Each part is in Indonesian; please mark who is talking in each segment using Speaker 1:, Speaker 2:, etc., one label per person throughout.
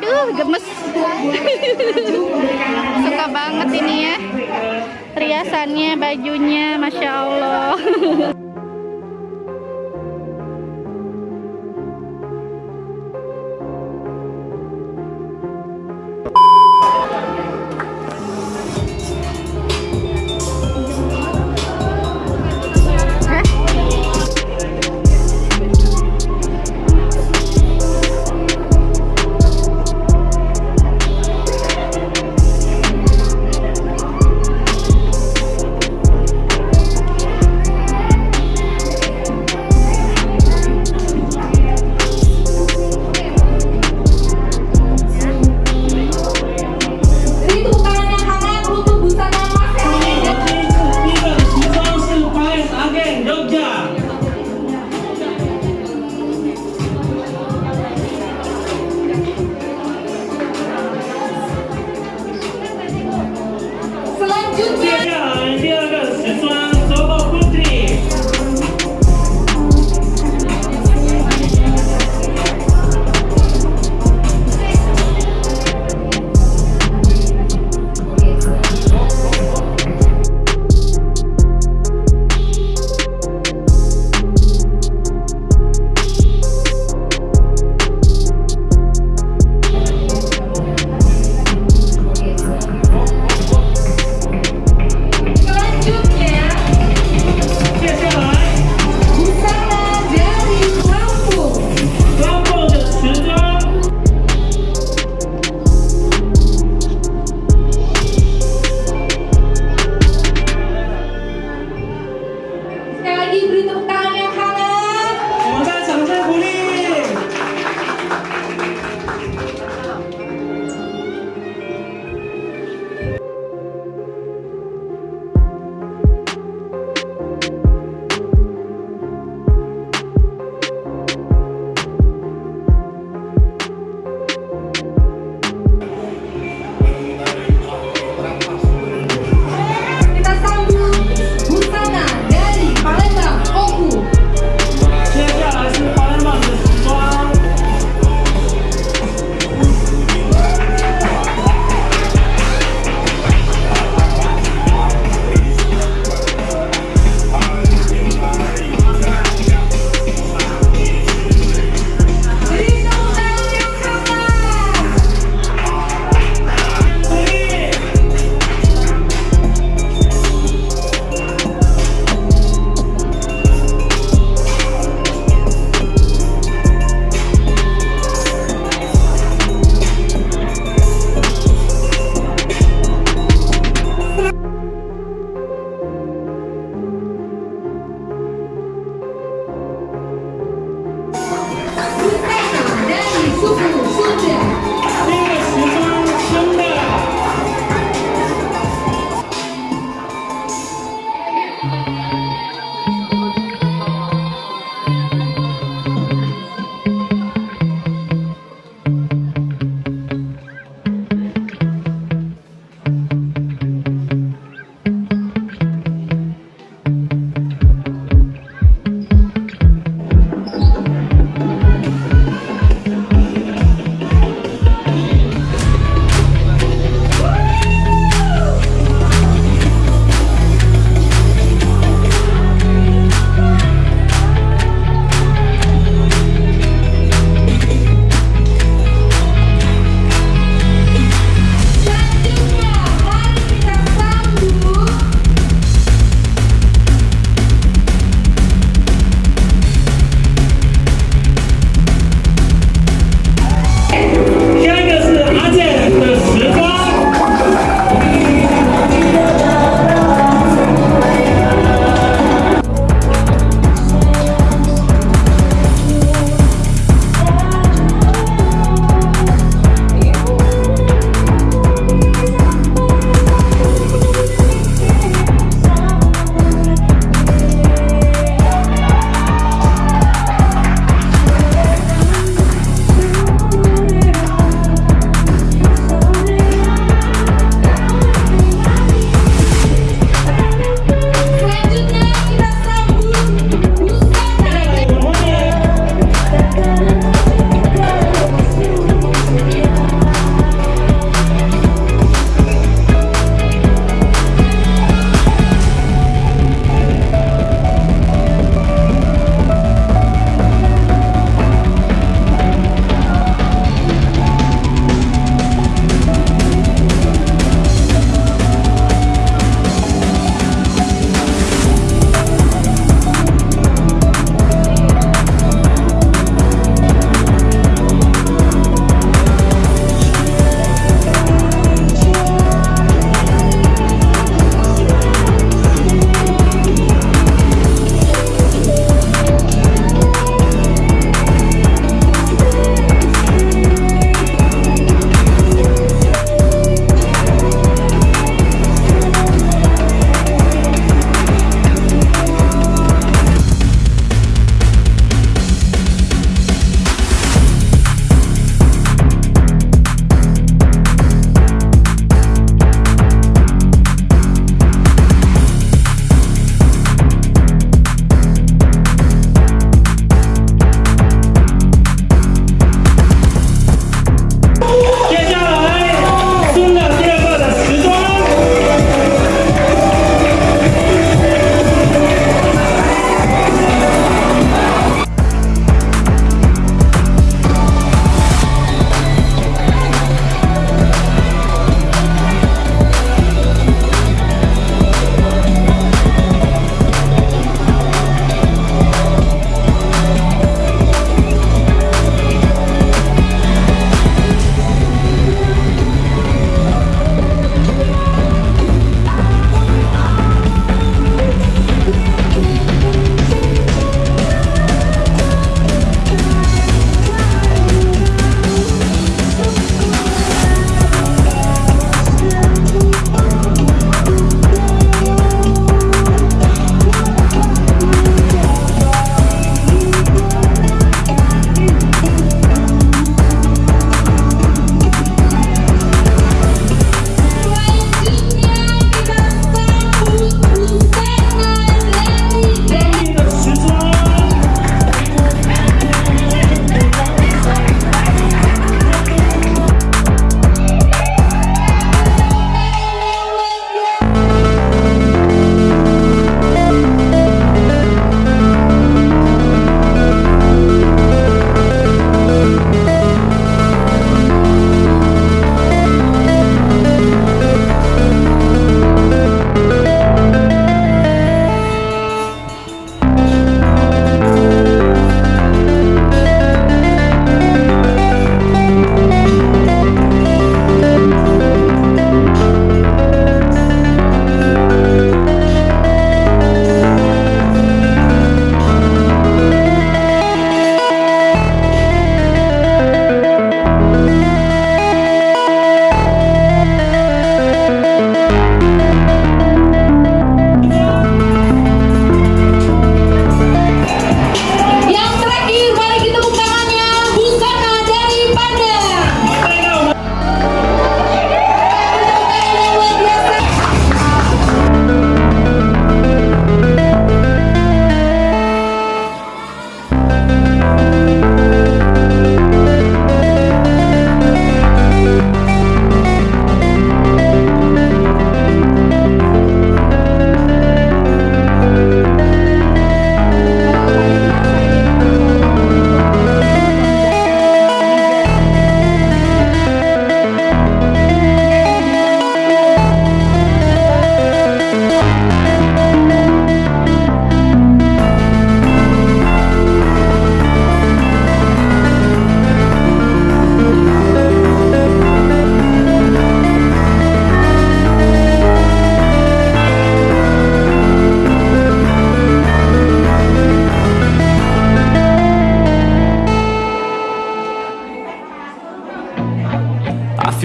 Speaker 1: Aduh, gemes. Suka banget ini ya. Riasannya, bajunya, masya Allah.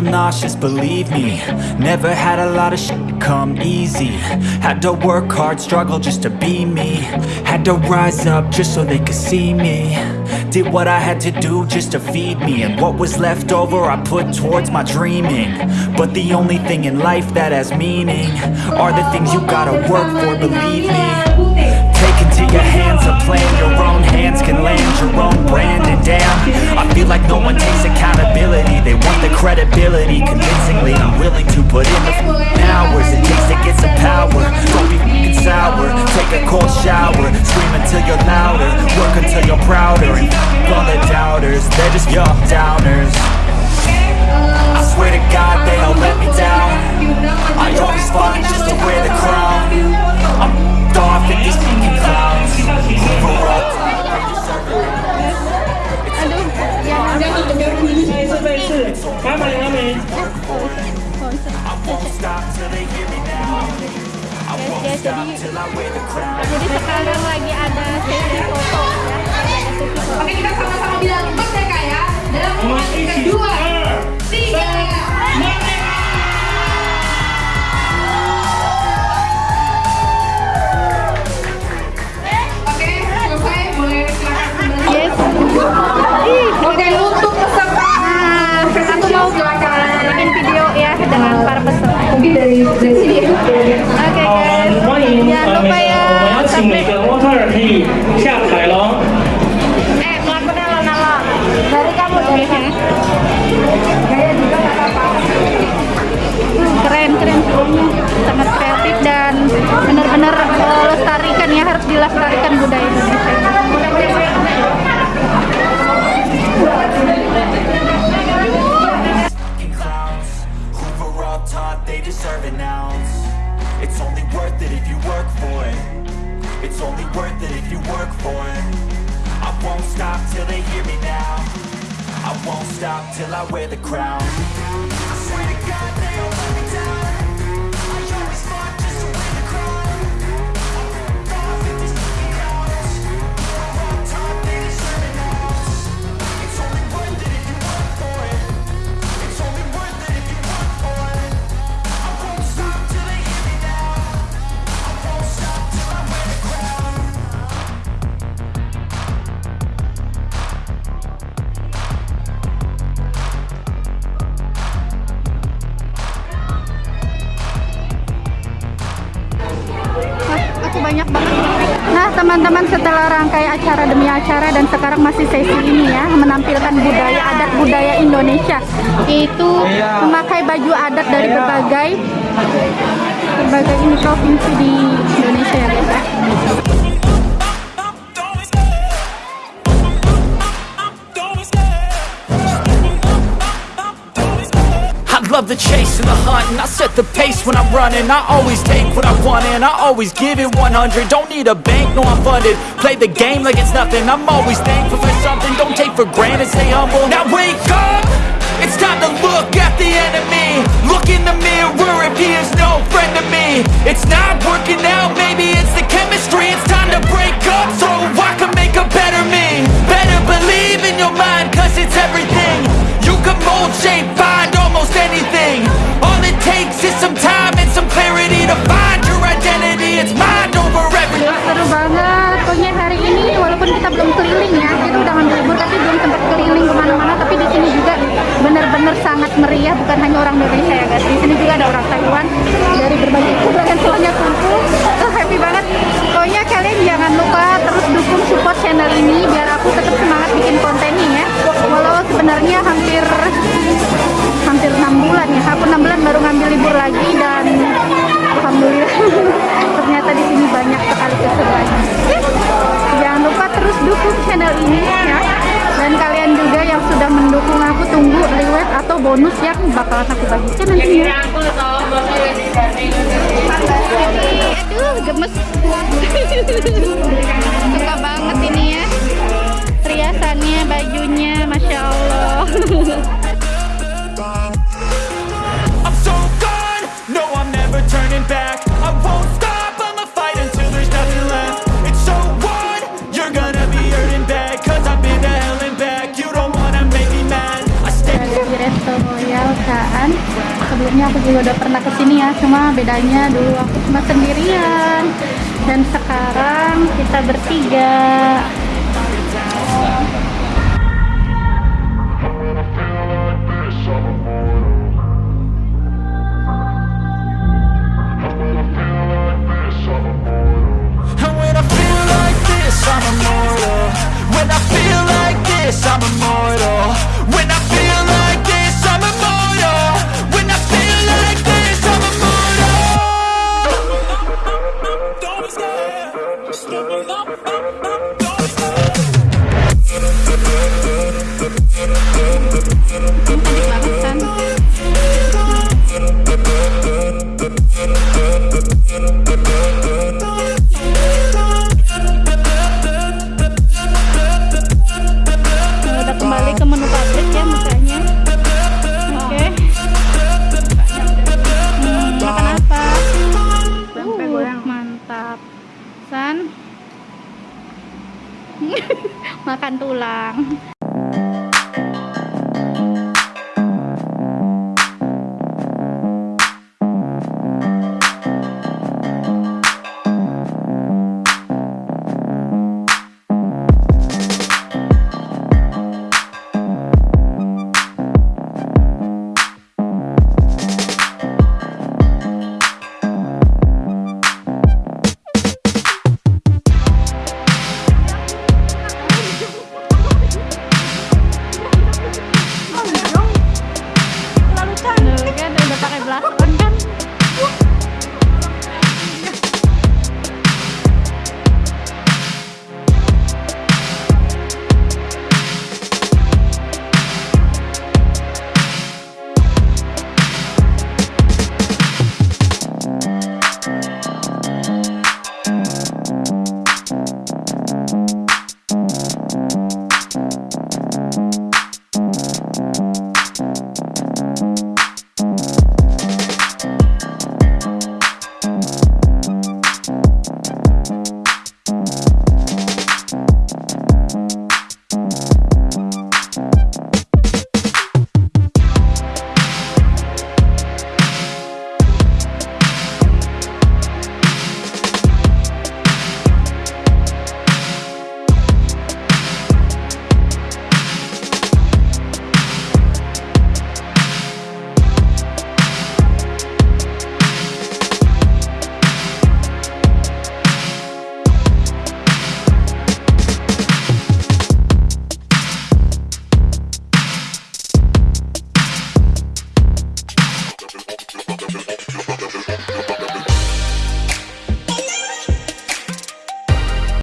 Speaker 2: feel nauseous, believe me. Never had a lot of shit come easy. Had to work hard, struggle just to be me. Had to rise up just so they could see me. Did what I had to do just to feed me. And what was left over I put towards my dreaming. But the only thing in life that has meaning Are the things you gotta work for, believe me. Take into your hands a plan Your own they hear me now I won't
Speaker 3: Guys,
Speaker 2: stop
Speaker 3: jadi-
Speaker 2: till I wear the crown
Speaker 3: Jadi sekarang lagi ada sesi foto ya. Ada sesi foto.
Speaker 1: Oke kita sama-sama bilang empat ya kak ya Dalam
Speaker 4: 我们
Speaker 1: empat
Speaker 4: 一起，
Speaker 1: kedua
Speaker 4: 二
Speaker 1: Tiga dari dari.
Speaker 3: Oke guys, jangan lupa ya. Keren, keren sangat kreatif dan benar-benar melestarikan ya harus dilestarikan budaya.
Speaker 2: It's only worth it if you work for it. I won't stop till they hear me now. I won't stop till I wear the crown
Speaker 3: acara demi acara dan sekarang masih sesi ini ya, menampilkan budaya adat budaya Indonesia. Itu memakai baju adat dari berbagai berbagai ini provinsi di Indonesia
Speaker 2: the chase and the hunt and I set the pace when I'm running. I always take what I want and I always give it 100 Don't need a bank, no I'm funded. Play the game like it's nothing. I'm always thankful for something. Don't take for granted, stay humble. Now wake up! It's time to look at the enemy. Look in the mirror if he is no friend to me. It's not working out, maybe it's the chemistry. It's time to break up so I
Speaker 3: juga ada orang Taiwan dari berbagai kalangan semuanya kumpul. Tuh happy banget. Pokoknya kalian jangan lupa terus dukung support channel ini biar aku tetap semangat bikin kontennya ya. Walau sebenarnya hampir hampir enam bulan ya. Aku enam bulan baru ngambil libur lagi dan alhamdulillah ternyata di sini banyak sekali keseruannya. Jangan lupa terus dukung channel ini ya. Dan kalian juga yang sudah mendukung aku tunggu reward atau bonus yang bakalan aku bagikan nantinya. suka banget ini ya. Riasannya bajunya masya allah. Sebelumnya aku juga udah pernah ke sini ya, cuma bedanya dulu aku cuma sendirian dan sekarang kita bertiga.
Speaker 2: I'm
Speaker 3: a 啦。